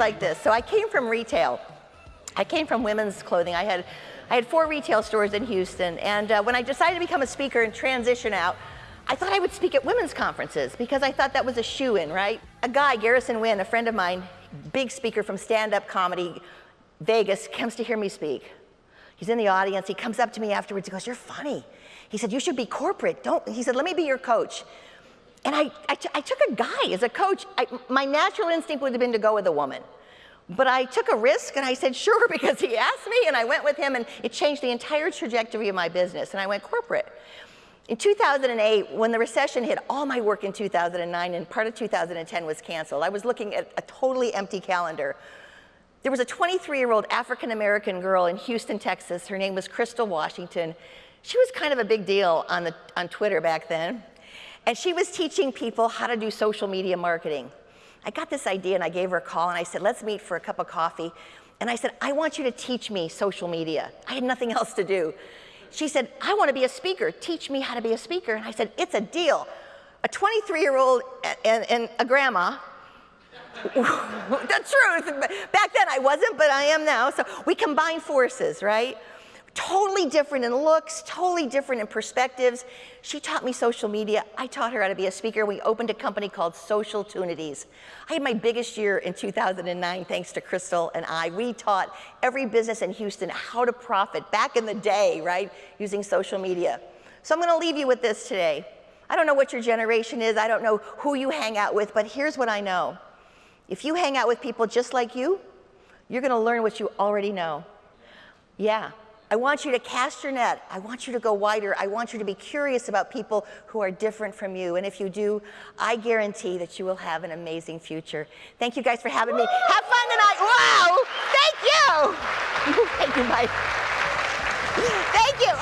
like this. So I came from retail. I came from women's clothing. I had, I had four retail stores in Houston. And uh, when I decided to become a speaker and transition out, I thought I would speak at women's conferences because I thought that was a shoo in, right? A guy, Garrison Wynn, a friend of mine, big speaker from stand up comedy, Vegas, comes to hear me speak. He's in the audience. He comes up to me afterwards. He goes, You're funny. He said, You should be corporate. Don't, he said, Let me be your coach. And I, I, took a guy as a coach. I, my natural instinct would have been to go with a woman. But I took a risk and I said, sure, because he asked me and I went with him and it changed the entire trajectory of my business and I went corporate. In 2008, when the recession hit, all my work in 2009 and part of 2010 was canceled. I was looking at a totally empty calendar. There was a 23-year-old African-American girl in Houston, Texas. Her name was Crystal Washington. She was kind of a big deal on, the, on Twitter back then. And she was teaching people how to do social media marketing. I got this idea and I gave her a call and I said, let's meet for a cup of coffee. And I said, I want you to teach me social media. I had nothing else to do. She said, I want to be a speaker. Teach me how to be a speaker. And I said, it's a deal. A 23 year old and, and a grandma the truth. Back then I wasn't, but I am now. So we combine forces, right? Totally different in looks, totally different in perspectives. She taught me social media. I taught her how to be a speaker. We opened a company called Social Tunities. I had my biggest year in 2009 thanks to Crystal and I. We taught every business in Houston how to profit back in the day, right, using social media. So I'm going to leave you with this today. I don't know what your generation is. I don't know who you hang out with, but here's what I know. If you hang out with people just like you, you're going to learn what you already know. Yeah, I want you to cast your net. I want you to go wider. I want you to be curious about people who are different from you. And if you do, I guarantee that you will have an amazing future. Thank you guys for having me. Have fun tonight. Wow! Thank you. Thank you, Mike. Thank you.